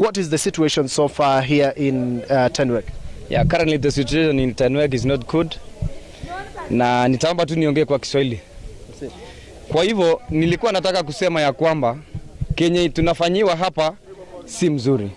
What is the situation so far here in uh, Tenwek? Yeah, currently the situation in Tenwek is not good. Na nitaomba tu niongee kwa Kiswahili. Kwa hivyo nilikuwa nataka kusema ya kwamba kenye tunafanyiwa hapa si mzuri,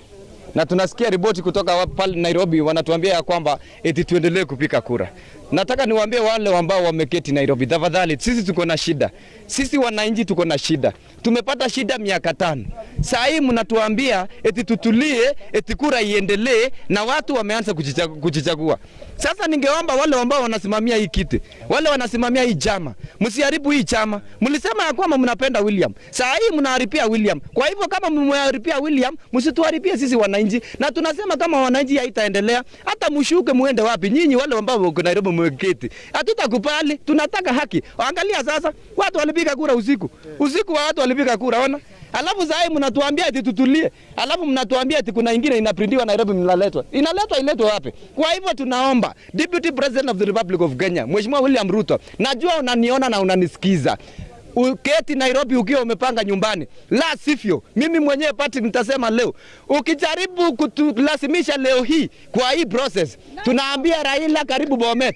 na tunasikia ripoti kutoka pale Nairobi wanatuambia ya kwamba eti tuendelee kupika kura. Nataka niwaambie wale ambao wameketi Nairobi, tafadhali, sisi tuko na shida, sisi wananchi tuko na shida, tumepata shida miaka tano. Saa hii mnatuambia eti tutulie, eti kura iendelee, na watu wameanza kujichagua. Sasa ningeomba wale ambao wanasimamia hii kiti, wale wanasimamia hii chama, msiharibu hii chama. Mlisema ya kwamba mnapenda William, saa hii mnaharibia William. Kwa hivyo kama mmeharibia William, msituharibie sisi wananchi, na tunasema kama wananchi haitaendelea, hata mshuke muende wapi nyinyi, wale ambao wako Nairobi mweketi, hatutakubali. Tunataka haki. Angalia sasa, watu walipiga kura usiku, usiku wa watu walipiga kura, ona Alafu sasa mnatuambia eti tutulie, alafu mnatuambia eti kuna ingine inaprintiwa Nairobi, mnaletwa. Inaletwa iletwe wapi? Kwa hivyo tunaomba Deputy President of the Republic of Kenya, Mheshimiwa William Ruto, najua unaniona na unanisikiza uketi Nairobi ukiwa umepanga nyumbani, la sivyo mimi mwenyewe pati nitasema leo, ukijaribu kutulazimisha leo hii kwa hii process, tunaambia Raila karibu Bomet.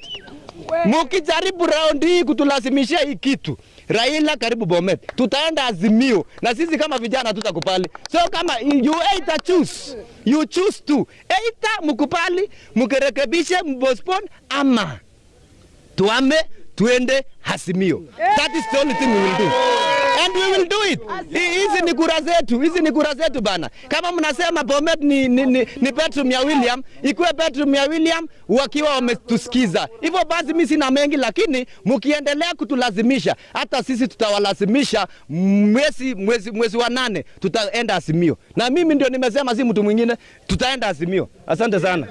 Mukijaribu round hii kutulazimishia hii kitu, Raila karibu Bomet, tutaenda Azimio na sisi kama vijana tutakubali. So kama you either choose, you choose to either mkubali, mkirekebishe, mbostpone ama tuame tuende hasimio That is the only thing we will do. And we will do it. Hizi ni kura zetu, hizi ni kura zetu bana. Kama mnasema Bomet ni, ni, ni, ni bedroom ya William, ikuwe bedroom ya William wakiwa wametusikiza. Hivyo basi mimi sina mengi, lakini mkiendelea kutulazimisha, hata sisi tutawalazimisha mwezi, mwezi, mwezi wa nane tutaenda Azimio, na mimi ndio nimesema, si mtu mwingine, tutaenda Azimio. Asante sana.